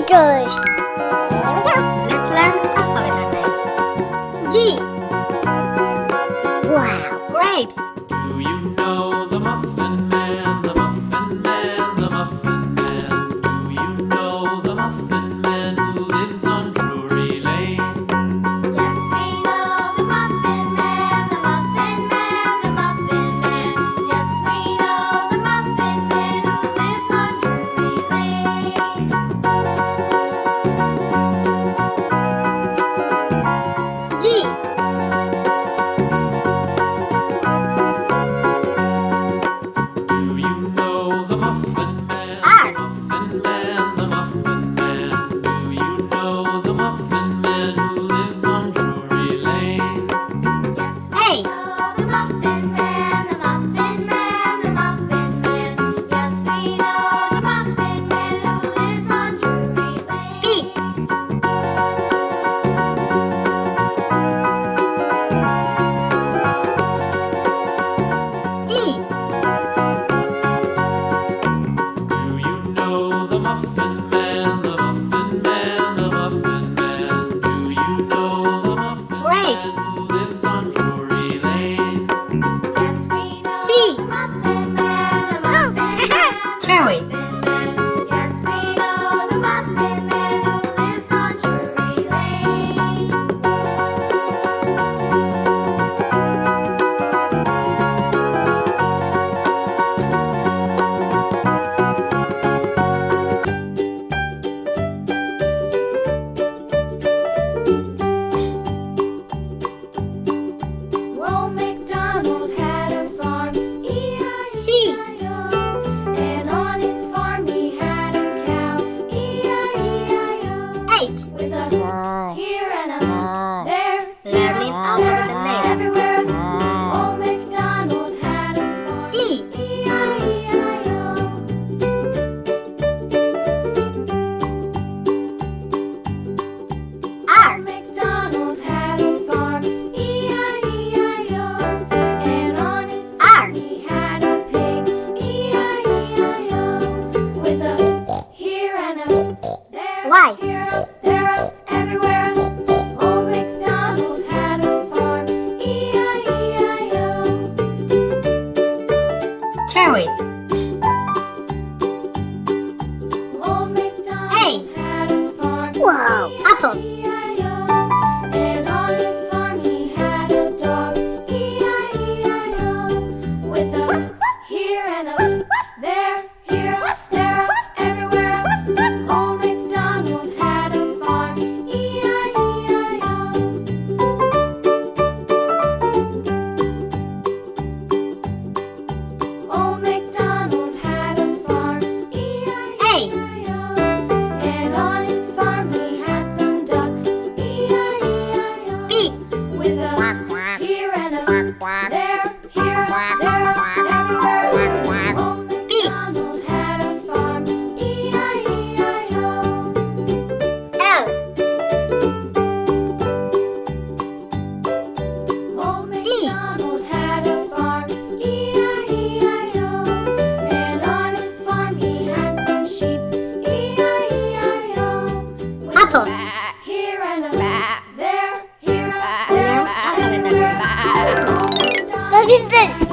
letters. Here we go. Let's learn alphabet names. G. Wow. Grapes. the Muffin Man, the Muffin Man, the Muffin Man? Do you know the Muffin Grapes. Man who lives on Hey! Here and a there, here and a there. Bye, Vincent.